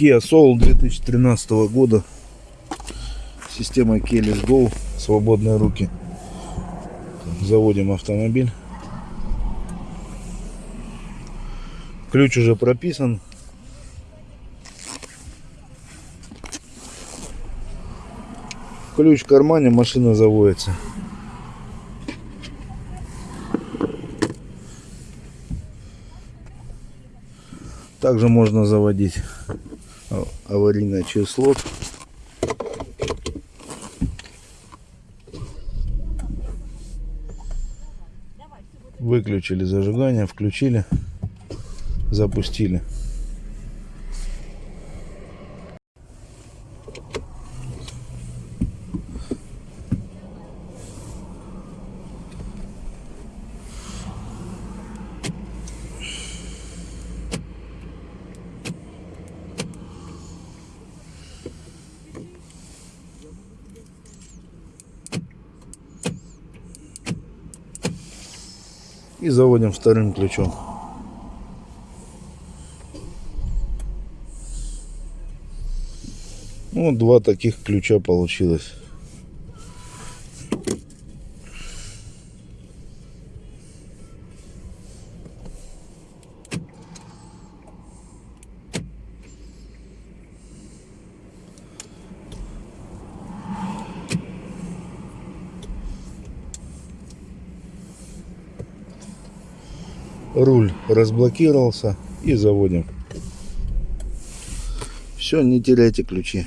Kia Soul 2013 года. Система Keyless Go. Свободные руки. Заводим автомобиль. Ключ уже прописан. Ключ в кармане, машина заводится. Также можно заводить аварийное число. Выключили зажигание, включили, запустили. И заводим вторым ключом. Вот два таких ключа получилось. Руль разблокировался и заводим. Все, не теряйте ключи.